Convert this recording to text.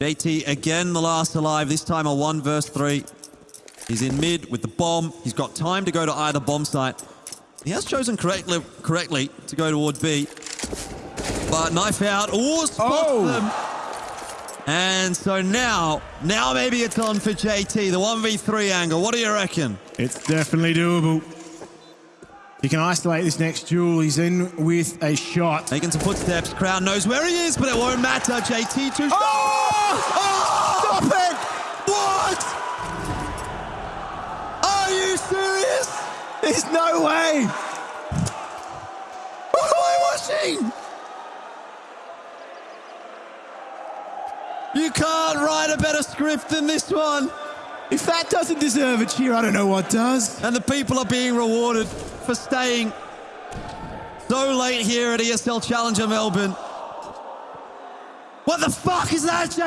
JT again the last alive, this time a 1 verse 3. He's in mid with the bomb. He's got time to go to either bomb site. He has chosen correctly, correctly to go toward B. But knife out. Oh, spots Oh. them. And so now, now maybe it's on for JT, the 1v3 angle. What do you reckon? It's definitely doable. He can isolate this next duel. He's in with a shot. Making some footsteps. Crowd knows where he is, but it won't matter. JT two. Oh! oh! Stop it! What? Are you serious? There's no way! What am I watching? You can't write a better script than this one. If that doesn't deserve a cheer, I don't know what does. And the people are being rewarded for staying so late here at ESL Challenger Melbourne. What the fuck is that,